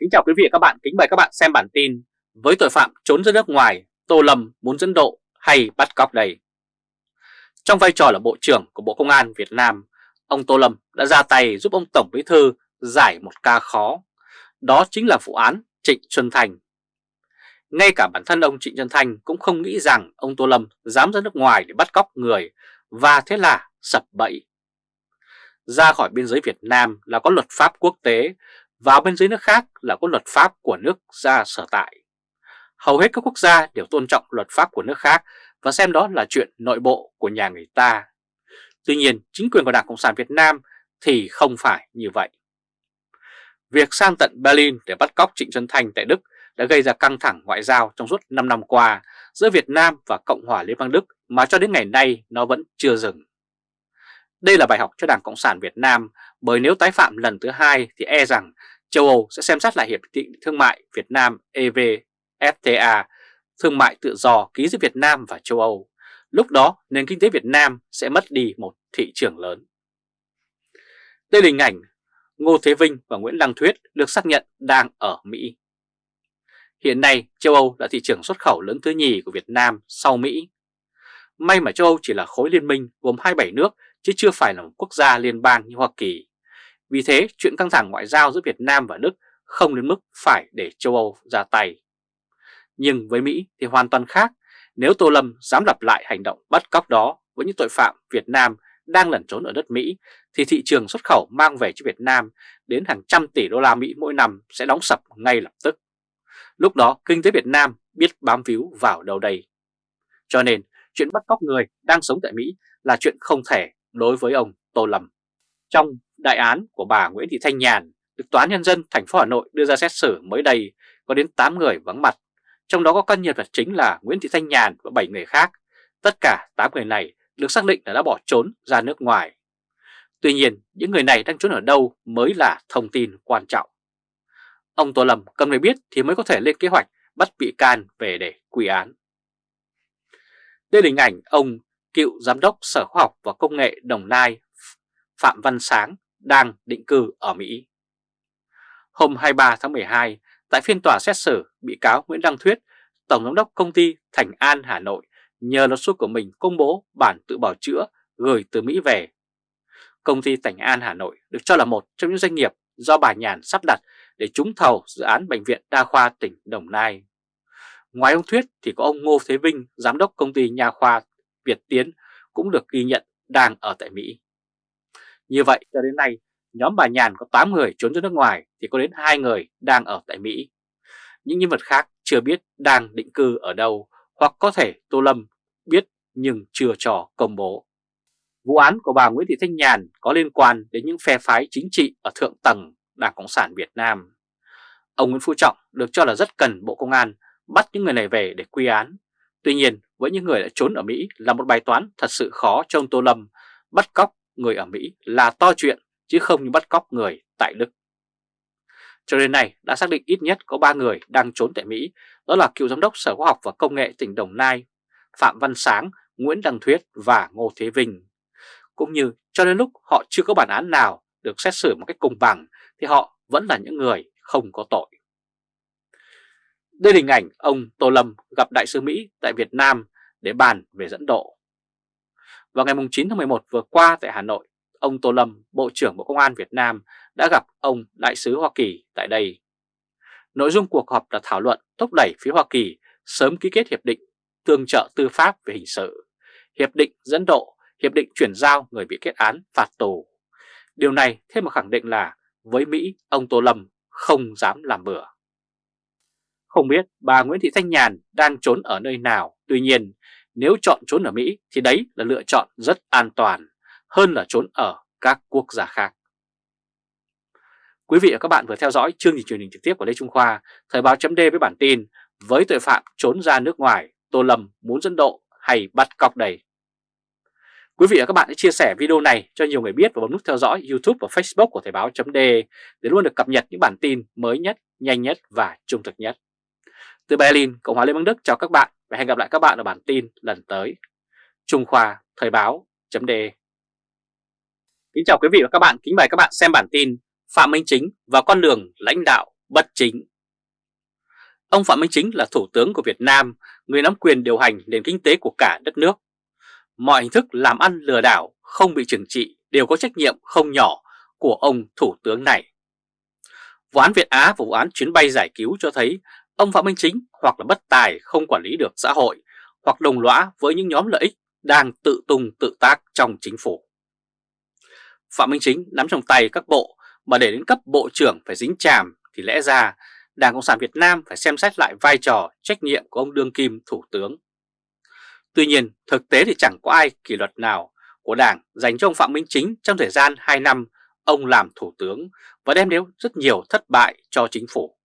Kính chào quý vị và các bạn, kính mời các bạn xem bản tin Với tội phạm trốn ra nước ngoài, Tô Lâm muốn dẫn độ hay bắt cóc đây? Trong vai trò là Bộ trưởng của Bộ Công an Việt Nam, ông Tô Lâm đã ra tay giúp ông Tổng Bí Thư giải một ca khó. Đó chính là vụ án Trịnh Xuân Thành. Ngay cả bản thân ông Trịnh Xuân Thành cũng không nghĩ rằng ông Tô Lâm dám ra nước ngoài để bắt cóc người và thế là sập bẫy. Ra khỏi biên giới Việt Nam là có luật pháp quốc tế vào bên dưới nước khác là có luật pháp của nước ra sở tại. Hầu hết các quốc gia đều tôn trọng luật pháp của nước khác và xem đó là chuyện nội bộ của nhà người ta. Tuy nhiên, chính quyền của Đảng Cộng sản Việt Nam thì không phải như vậy. Việc sang tận Berlin để bắt cóc Trịnh Xuân Thanh tại Đức đã gây ra căng thẳng ngoại giao trong suốt 5 năm qua giữa Việt Nam và Cộng hòa Liên bang Đức mà cho đến ngày nay nó vẫn chưa dừng. Đây là bài học cho Đảng Cộng sản Việt Nam bởi nếu tái phạm lần thứ hai thì e rằng châu Âu sẽ xem xét lại Hiệp định Thương mại Việt Nam EVFTA, thương mại tự do ký giữa Việt Nam và châu Âu. Lúc đó nền kinh tế Việt Nam sẽ mất đi một thị trường lớn. Đây là hình ảnh Ngô Thế Vinh và Nguyễn Đăng Thuyết được xác nhận đang ở Mỹ. Hiện nay châu Âu là thị trường xuất khẩu lớn thứ nhì của Việt Nam sau Mỹ. May mà châu Âu chỉ là khối liên minh gồm 27 nước chứ chưa phải là một quốc gia liên bang như Hoa Kỳ. Vì thế, chuyện căng thẳng ngoại giao giữa Việt Nam và Đức không đến mức phải để châu Âu ra tay. Nhưng với Mỹ thì hoàn toàn khác, nếu Tô Lâm dám lặp lại hành động bắt cóc đó với những tội phạm Việt Nam đang lẩn trốn ở đất Mỹ, thì thị trường xuất khẩu mang về cho Việt Nam đến hàng trăm tỷ đô la Mỹ mỗi năm sẽ đóng sập ngay lập tức. Lúc đó kinh tế Việt Nam biết bám víu vào đâu đây. Cho nên chuyện bắt cóc người đang sống tại Mỹ là chuyện không thể đối với ông Tô Lâm. Trong đại án của bà Nguyễn Thị Thanh Nhàn được Tòa án Nhân dân thành phố Hà Nội đưa ra xét xử mới đây có đến 8 người vắng mặt, trong đó có các nhân vật chính là Nguyễn Thị Thanh Nhàn và 7 người khác. Tất cả 8 người này được xác định là đã bỏ trốn ra nước ngoài. Tuy nhiên, những người này đang trốn ở đâu mới là thông tin quan trọng. Ông Tô Lâm cần phải biết thì mới có thể lên kế hoạch bắt bị can về để quy án. Đây là hình ảnh ông cựu Giám đốc Sở Khoa học và Công nghệ Đồng Nai Phạm Văn Sáng đang định cư ở Mỹ. Hôm 23 tháng 12, tại phiên tòa xét xử, bị cáo Nguyễn Đăng Thuyết, Tổng Giám đốc Công ty Thành An Hà Nội nhờ luật sư của mình công bố bản tự bảo chữa gửi từ Mỹ về. Công ty Thành An Hà Nội được cho là một trong những doanh nghiệp do bà Nhàn sắp đặt để trúng thầu dự án Bệnh viện Đa khoa tỉnh Đồng Nai. Ngoài ông Thuyết thì có ông Ngô Thế Vinh, Giám đốc Công ty Nha khoa Việt Tiến cũng được ghi nhận đang ở tại Mỹ. Như vậy cho đến nay, nhóm bà Nhàn có 8 người trốn ra nước ngoài thì có đến 2 người đang ở tại Mỹ. Những nhân vật khác chưa biết đang định cư ở đâu hoặc có thể Tô Lâm biết nhưng chưa cho công bố. Vụ án của bà Nguyễn Thị Thanh Nhàn có liên quan đến những phe phái chính trị ở thượng tầng Đảng Cộng sản Việt Nam. Ông Nguyễn Phú Trọng được cho là rất cần Bộ Công an bắt những người này về để quy án. Tuy nhiên, với những người đã trốn ở Mỹ là một bài toán thật sự khó cho ông Tô Lâm bắt cóc người ở Mỹ là to chuyện chứ không như bắt cóc người tại Đức. Cho đến nay đã xác định ít nhất có 3 người đang trốn tại Mỹ, đó là cựu giám đốc Sở Khoa học và Công nghệ tỉnh Đồng Nai, Phạm Văn Sáng, Nguyễn Đăng Thuyết và Ngô Thế Vinh. Cũng như cho đến lúc họ chưa có bản án nào được xét xử một cách công bằng thì họ vẫn là những người không có tội. Đây là hình ảnh ông Tô Lâm gặp Đại sứ Mỹ tại Việt Nam để bàn về dẫn độ. Vào ngày 9 tháng 11 vừa qua tại Hà Nội, ông Tô Lâm, Bộ trưởng Bộ Công an Việt Nam đã gặp ông Đại sứ Hoa Kỳ tại đây. Nội dung cuộc họp là thảo luận thúc đẩy phía Hoa Kỳ sớm ký kết hiệp định tương trợ tư pháp về hình sự, hiệp định dẫn độ, hiệp định chuyển giao người bị kết án phạt tù. Điều này thêm một khẳng định là với Mỹ, ông Tô Lâm không dám làm bừa. Không biết bà Nguyễn Thị Thanh Nhàn đang trốn ở nơi nào, tuy nhiên nếu chọn trốn ở Mỹ thì đấy là lựa chọn rất an toàn hơn là trốn ở các quốc gia khác. Quý vị và các bạn vừa theo dõi chương trình truyền hình trực tiếp của Lê Trung Khoa, Thời báo chấm với bản tin với tội phạm trốn ra nước ngoài, Tô Lâm muốn dân độ hay bắt cóc đầy. Quý vị và các bạn hãy chia sẻ video này cho nhiều người biết và bấm nút theo dõi YouTube và Facebook của Thời báo chấm để luôn được cập nhật những bản tin mới nhất, nhanh nhất và trung thực nhất. Từ Berlin, Cộng hòa Liên bang Đức chào các bạn và hẹn gặp lại các bạn ở bản tin lần tới. Trung Khoa Thời báo chấm Kính chào quý vị và các bạn, kính mời các bạn xem bản tin Phạm Minh Chính và con đường lãnh đạo bất chính. Ông Phạm Minh Chính là Thủ tướng của Việt Nam, người nắm quyền điều hành nền kinh tế của cả đất nước. Mọi hình thức làm ăn lừa đảo không bị trừng trị đều có trách nhiệm không nhỏ của ông Thủ tướng này. Vụ án Việt Á và vụ án chuyến bay giải cứu cho thấy ông Phạm Minh Chính hoặc là bất tài không quản lý được xã hội, hoặc đồng lõa với những nhóm lợi ích đang tự tung, tự tác trong chính phủ. Phạm Minh Chính nắm trong tay các bộ, mà để đến cấp bộ trưởng phải dính chàm thì lẽ ra Đảng Cộng sản Việt Nam phải xem xét lại vai trò, trách nhiệm của ông Đương Kim Thủ tướng. Tuy nhiên, thực tế thì chẳng có ai kỷ luật nào của Đảng dành cho ông Phạm Minh Chính trong thời gian 2 năm ông làm Thủ tướng và đem đến rất nhiều thất bại cho chính phủ.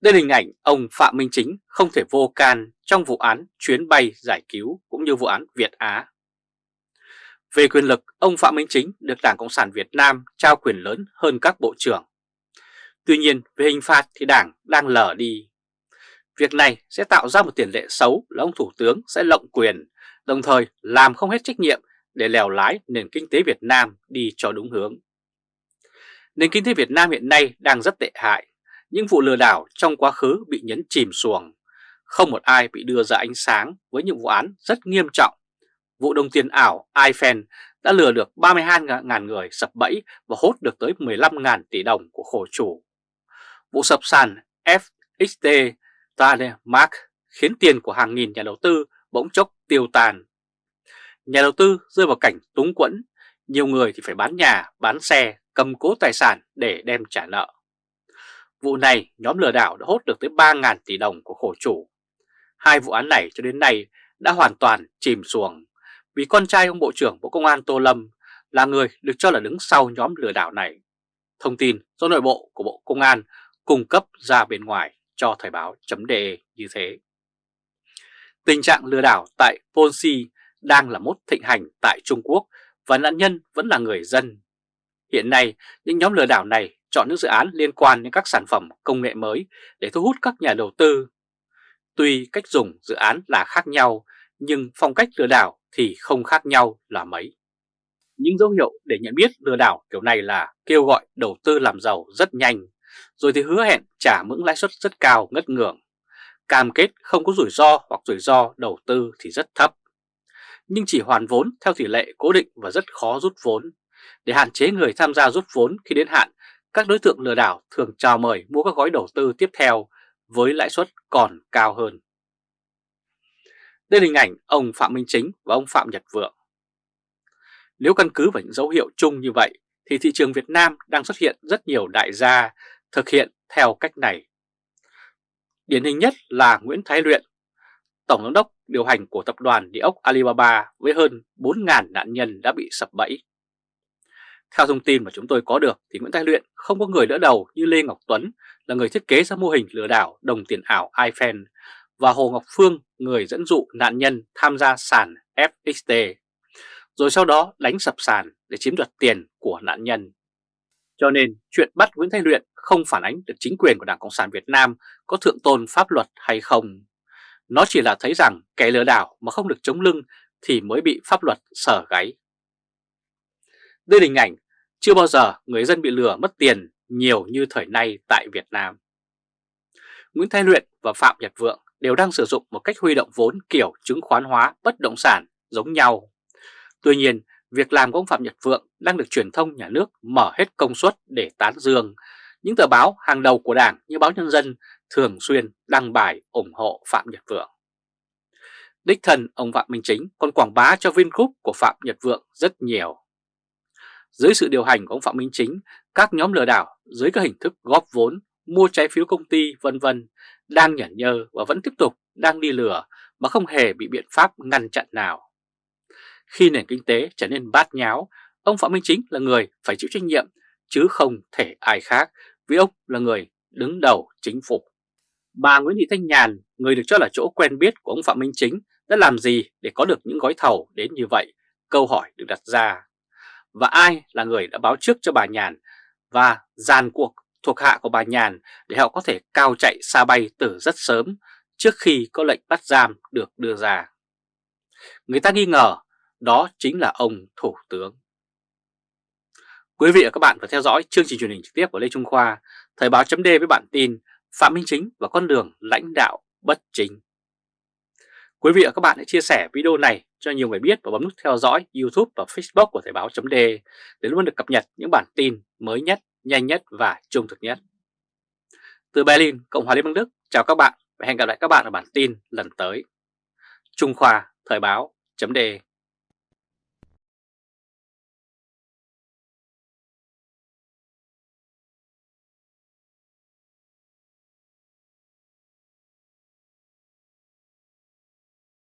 Đây là hình ảnh ông Phạm Minh Chính không thể vô can trong vụ án chuyến bay giải cứu cũng như vụ án Việt Á. Về quyền lực, ông Phạm Minh Chính được Đảng Cộng sản Việt Nam trao quyền lớn hơn các bộ trưởng. Tuy nhiên, về hình phạt thì Đảng đang lờ đi. Việc này sẽ tạo ra một tiền lệ xấu là ông Thủ tướng sẽ lộng quyền, đồng thời làm không hết trách nhiệm để lèo lái nền kinh tế Việt Nam đi cho đúng hướng. Nền kinh tế Việt Nam hiện nay đang rất tệ hại, những vụ lừa đảo trong quá khứ bị nhấn chìm xuồng, không một ai bị đưa ra ánh sáng với những vụ án rất nghiêm trọng. Vụ đồng tiền ảo iFan đã lừa được 32.000 người sập bẫy và hốt được tới 15.000 tỷ đồng của khổ chủ. Vụ sập sàn FXT Mark khiến tiền của hàng nghìn nhà đầu tư bỗng chốc tiêu tàn. Nhà đầu tư rơi vào cảnh túng quẫn, nhiều người thì phải bán nhà, bán xe, cầm cố tài sản để đem trả nợ. Vụ này nhóm lừa đảo đã hốt được tới 3.000 tỷ đồng của khổ chủ. Hai vụ án này cho đến nay đã hoàn toàn chìm xuồng vì con trai ông Bộ trưởng Bộ Công an Tô Lâm là người được cho là đứng sau nhóm lừa đảo này. Thông tin do nội bộ của Bộ Công an cung cấp ra bên ngoài cho Thời báo.de như thế. Tình trạng lừa đảo tại Ponzi đang là mốt thịnh hành tại Trung Quốc và nạn nhân vẫn là người dân. Hiện nay, những nhóm lừa đảo này chọn những dự án liên quan đến các sản phẩm công nghệ mới để thu hút các nhà đầu tư. Tuy cách dùng dự án là khác nhau, nhưng phong cách lừa đảo thì không khác nhau là mấy. Những dấu hiệu để nhận biết lừa đảo kiểu này là kêu gọi đầu tư làm giàu rất nhanh, rồi thì hứa hẹn trả mức lãi suất rất cao ngất ngưỡng. Cam kết không có rủi ro hoặc rủi ro đầu tư thì rất thấp. Nhưng chỉ hoàn vốn theo tỷ lệ cố định và rất khó rút vốn. Để hạn chế người tham gia rút vốn khi đến hạn, các đối tượng lừa đảo thường chào mời mua các gói đầu tư tiếp theo với lãi suất còn cao hơn. Đây là hình ảnh ông Phạm Minh Chính và ông Phạm Nhật Vượng. Nếu căn cứ vào những dấu hiệu chung như vậy thì thị trường Việt Nam đang xuất hiện rất nhiều đại gia thực hiện theo cách này. Điển hình nhất là Nguyễn Thái Luyện, Tổng giám đốc điều hành của tập đoàn địa ốc Alibaba với hơn 4.000 nạn nhân đã bị sập bẫy. Theo thông tin mà chúng tôi có được thì Nguyễn Thái Luyện không có người đỡ đầu như Lê Ngọc Tuấn, là người thiết kế ra mô hình lừa đảo đồng tiền ảo iFan và Hồ Ngọc Phương, người dẫn dụ nạn nhân tham gia sàn FXT rồi sau đó đánh sập sàn để chiếm đoạt tiền của nạn nhân. Cho nên chuyện bắt Nguyễn thái Luyện không phản ánh được chính quyền của Đảng Cộng sản Việt Nam có thượng tôn pháp luật hay không. Nó chỉ là thấy rằng kẻ lừa đảo mà không được chống lưng thì mới bị pháp luật sở gáy. Đây là hình ảnh chưa bao giờ người dân bị lừa mất tiền nhiều như thời nay tại Việt Nam. Nguyễn Thái Luyện và Phạm Nhật Vượng đều đang sử dụng một cách huy động vốn kiểu chứng khoán hóa bất động sản giống nhau. Tuy nhiên, việc làm của ông Phạm Nhật Vượng đang được truyền thông nhà nước mở hết công suất để tán dương. Những tờ báo hàng đầu của Đảng như báo Nhân dân thường xuyên đăng bài ủng hộ Phạm Nhật Vượng. Đích thân ông Phạm Minh Chính còn quảng bá cho Vingroup của Phạm Nhật Vượng rất nhiều. Dưới sự điều hành của ông Phạm Minh Chính, các nhóm lừa đảo dưới các hình thức góp vốn, mua trái phiếu công ty vân vân đang nhẫn nhơ và vẫn tiếp tục đang đi lừa mà không hề bị biện pháp ngăn chặn nào. Khi nền kinh tế trở nên bát nháo, ông Phạm Minh Chính là người phải chịu trách nhiệm chứ không thể ai khác vì ông là người đứng đầu chính phủ. Bà Nguyễn Thị Thanh Nhàn, người được cho là chỗ quen biết của ông Phạm Minh Chính đã làm gì để có được những gói thầu đến như vậy? Câu hỏi được đặt ra. Và ai là người đã báo trước cho bà Nhàn và dàn cuộc thuộc hạ của bà Nhàn để họ có thể cao chạy xa bay từ rất sớm trước khi có lệnh bắt giam được đưa ra. Người ta nghi ngờ đó chính là ông Thủ tướng. Quý vị và các bạn vừa theo dõi chương trình truyền hình trực tiếp của Lê Trung Khoa, Thời báo chấm với bản tin Phạm Minh Chính và con đường lãnh đạo bất chính. Quý vị và các bạn hãy chia sẻ video này cho nhiều người biết và bấm nút theo dõi YouTube và Facebook của Thời báo .d để luôn được cập nhật những bản tin mới nhất, nhanh nhất và trung thực nhất. Từ Berlin, Cộng hòa Liên bang Đức, chào các bạn và hẹn gặp lại các bạn ở bản tin lần tới. Trung Khoa Thời báo .d